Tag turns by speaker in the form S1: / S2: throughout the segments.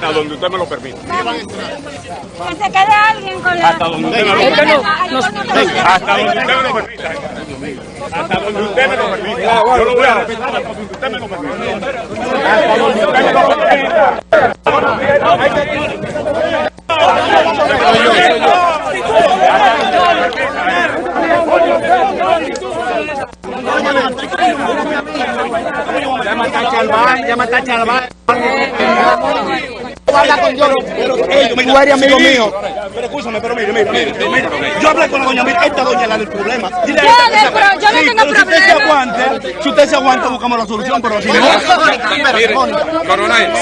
S1: Hasta donde usted me lo permita.
S2: Que se quede alguien con la...
S1: Hasta donde usted me lo permita. Hasta donde usted me lo permita. Hasta donde usted me lo permita. Yo lo voy a respetar hasta donde usted me lo permita. Hasta donde usted me lo permita.
S3: Llama a Chalván, llama a Chalván. Tú eres amigo mío. Pero escúchame, pero mire, mire, mire, mire. Yo hablé con la doña, mire, esta doña la del problema.
S2: Yo pero yo no
S3: Sí,
S2: tengo
S3: pero Si usted se aguante, si usted se aguanta, buscamos la solución, pero si no...
S1: Mire, coronel,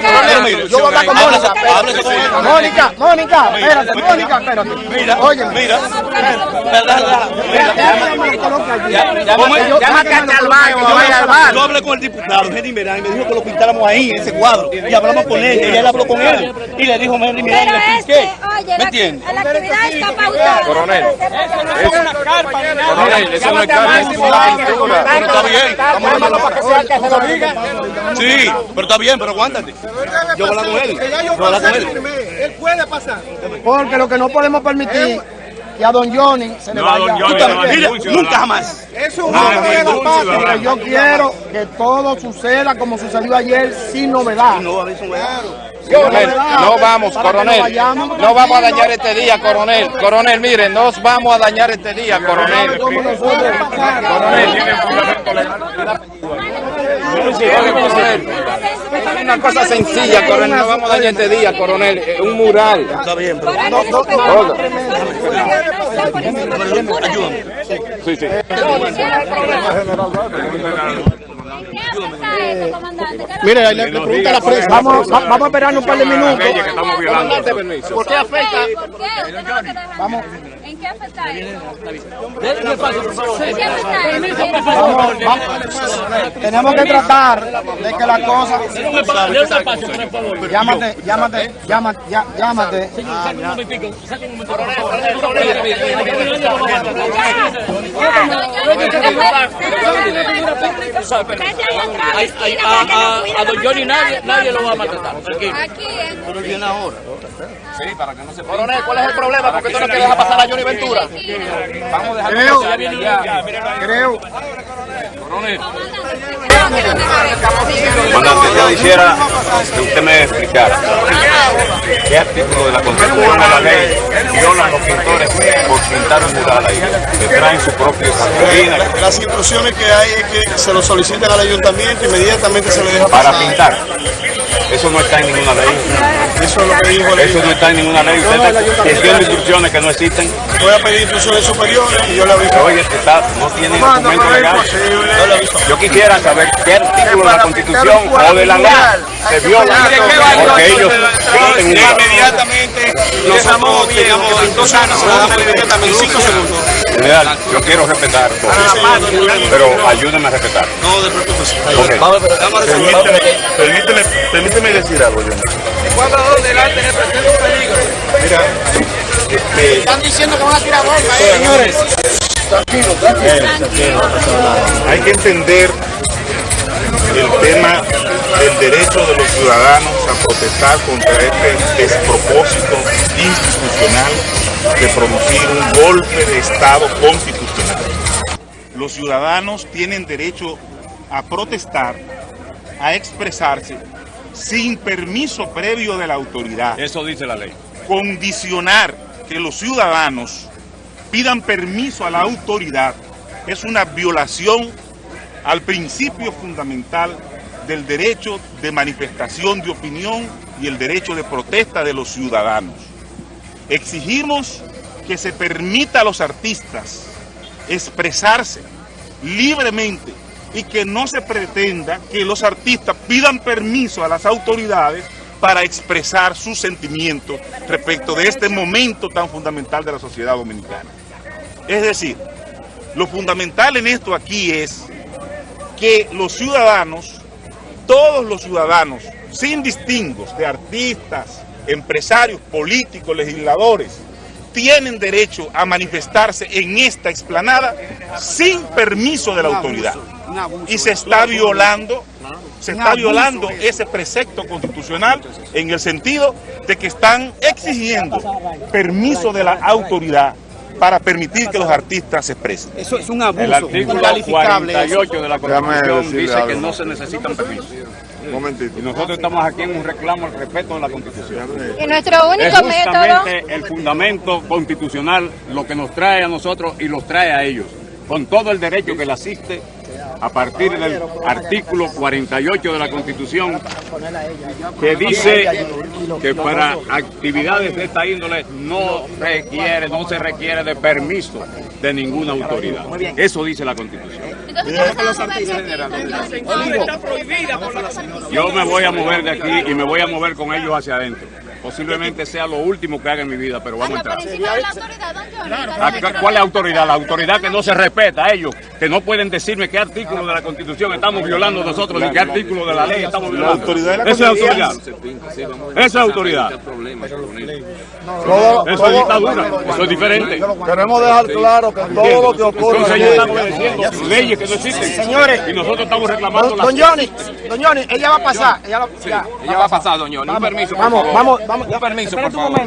S3: Pero mire, yo voy a hablar con Mónica. Mónica, Mónica, espérate, Mónica, espérate. Mira, oye, mira. Llámate Yo hablé con el diputado Henry Merán y me dijo que lo pintáramos ahí, en ese cuadro. Y hablamos con ella, y él habló con él. Y le dijo Henry Merán, y
S2: Pero
S3: le expliqué.
S2: este,
S3: ¿Me entiendes?
S2: la actividad está pautada.
S1: Coronel.
S2: Coronel,
S1: coronel, eso no es eso es una pintura.
S3: Pero está bien, vamos a llamarlo para que sea que se lo diga. Sí, pero está bien, pero aguántate. Yo voy a hablar con él. Yo voy a hablar con él.
S4: Él puede pasar.
S5: Porque lo que no podemos permitir que a don Johnny se le
S1: No, a
S5: vaya.
S1: don Johnny decir
S3: mira. Nunca jamás.
S4: Es un
S1: Ah,
S4: hombre de
S1: ningún
S4: la paz.
S1: ciudadano.
S5: Pero yo quiero que todo suceda como sucedió ayer sin novedad.
S3: No, a eso no es.
S6: Coronel, no vamos, coronel. No vamos a dañar este día, coronel. Coronel, mire, nos vamos a dañar este día, coronel.
S1: Coronel,
S6: una cosa sencilla, coronel. No vamos a dañar este día, coronel. Un mural.
S3: Está bien, pero...
S2: Ayúdame.
S6: Sí, sí.
S5: Mire, le, le pregunta a la prensa. Vamos, va- vamos a esperar un par de minutos. ¿Por qué afecta?
S2: ¿Por qué? ¿Usted no lo que deja? ¿En qué afecta eso? ¿En qué afecta eso?
S5: Vamos, vamos. Tenemos que tratar de que la cosa. Llámate, llámate, llámate, llámate.
S2: A don Johnny nadie, nadie lo va a maltratar. Aquí
S3: Pero viene ahora.
S6: Coronel, ¿cuál es el problema? ¿Por qué tú no quieres dejar pasar a Johnny Ventura? Vamos a dejar
S5: Creo, creo.
S7: Comandante, yo quisiera que usted me explicara qué artículo de la Constitución de la ley violan los pintores por pintar un mural ahí, que traen su propio
S4: Las instrucciones que hay es que se lo soliciten al ayuntamiento inmediatamente se le deja
S7: para
S4: pasar.
S7: pintar. Eso no está en ninguna ley.
S4: Eso es lo que dijo
S7: Eso no está en ninguna ley. Usted tiene instrucciones que no existen.
S4: Voy a pedir instrucciones superiores y yo le aviso.
S7: Oye, está, no tiene documento legal. Yo quisiera saber qué artículo de la Constitución o de la ley se viola porque ellos.
S4: Inmediatamente dos años, se lo damos inmediatamente en cinco segundos.
S7: General, yo quiero respetar todo, pero ayúdenme a respetar.
S4: No, de preocupes.
S7: Ok.
S4: Permíteme, permíteme, permíteme decir algo, yo. Mira, este,
S5: Están diciendo que van a tirar bomba,
S4: señores, hay que entender el tema del derecho de los ciudadanos a protestar contra este despropósito institucional de producir un golpe de Estado constitucional. Los ciudadanos tienen derecho a protestar, a expresarse sin permiso previo de la autoridad
S1: Eso dice la ley.
S4: condicionar que los ciudadanos pidan permiso a la autoridad es una violación al principio fundamental del derecho de manifestación de opinión y el derecho de protesta de los ciudadanos. Exigimos que se permita a los artistas expresarse libremente y que no se pretenda que los artistas pidan permiso a las autoridades para expresar sus sentimientos respecto de este momento tan fundamental de la sociedad dominicana. Es decir, lo fundamental en esto aquí es que los ciudadanos, todos los ciudadanos, sin distingos de artistas, empresarios, políticos, legisladores, tienen derecho a manifestarse en esta explanada sin permiso de la autoridad. Y se está violando se está violando ese precepto constitucional en el sentido de que están exigiendo permiso de la autoridad para permitir que los artistas se expresen.
S3: Eso es un abuso.
S7: El artículo
S3: incalificable eso.
S7: 48 de la Constitución dice que no se necesitan permisos.
S1: Un momentito.
S7: Y nosotros estamos aquí en un reclamo al respeto de la Constitución.
S2: Y nuestro único
S7: Es
S2: método...
S7: justamente el fundamento constitucional lo que nos trae a nosotros y los trae a ellos, con todo el derecho que le asiste a partir del artículo 48 de la Constitución, que dice que para actividades de esta índole no requiere, no se requiere de permiso de ninguna autoridad. Eso dice la Constitución. Yo me voy a mover de aquí y me voy a mover con ellos hacia adentro. Posiblemente sea lo último que haga en mi vida, pero vamos a entrar.
S2: Don Johnny,
S7: ¿Cuál es la autoridad? La autoridad que no se respeta a ellos, que no pueden decirme qué artículo de la Constitución estamos violando nosotros, ni qué artículo de la ley estamos violando.
S4: autoridad de la
S7: Esa es autoridad. Esa es autoridad. Eso es dictadura. Eso es diferente.
S5: Queremos dejar claro que todo lo que ocurre
S7: Entonces leyes que no existen.
S5: Señores.
S7: Y nosotros estamos reclamando
S5: Don,
S7: las
S5: don Johnny, don Johnny, ella va a pasar. Ella, la- ya.
S6: Ella va a pasar, doña. Un permiso, por
S5: Vamos,
S6: favor.
S5: vamos, vamos.
S6: Un permiso, por favor.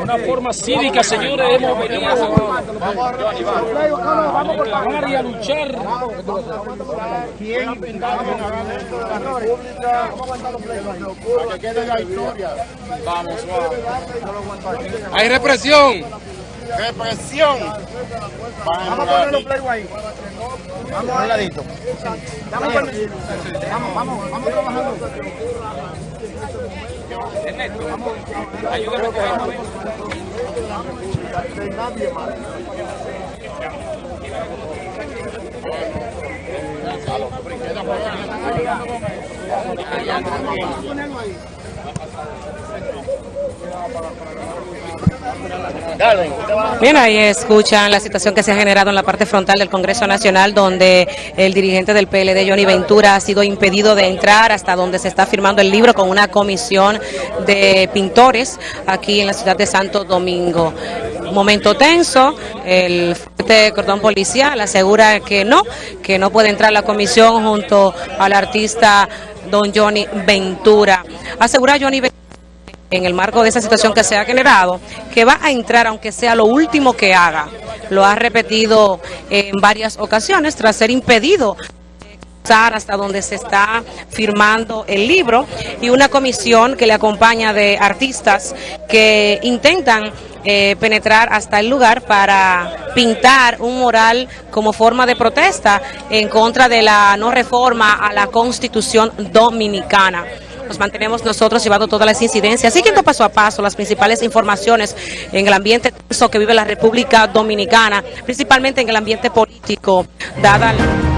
S8: una forma cívica, señores, hemos venido a trabajar y a luchar.
S6: Hay represión.
S5: Represión. Vamos a poner los playos ahí. Vamos a un ladito. Vamos, vamos, vamos, vamos trabajando.
S9: Bien, ahí escuchan la situación que se ha generado en la parte frontal del Congreso Nacional, donde el dirigente del PLD, Johnny Ventura, ha sido impedido de entrar hasta donde se está firmando el libro con una comisión de pintores aquí en la ciudad de Santo Domingo. Momento tenso, el fuerte cordón policial asegura que no, que no puede entrar la comisión junto al artista don Johnny Ventura. Asegura Johnny Ventura en el marco de esa situación que se ha generado, que va a entrar aunque sea lo último que haga. Lo ha repetido en varias ocasiones tras ser impedido hasta donde se está firmando el libro y una comisión que le acompaña de artistas que intentan eh, penetrar hasta el lugar para pintar un mural como forma de protesta en contra de la no reforma a la constitución dominicana. Nos mantenemos nosotros llevando todas las incidencias, siguiendo paso a paso las principales informaciones en el ambiente que vive la República Dominicana, principalmente en el ambiente político, dada la...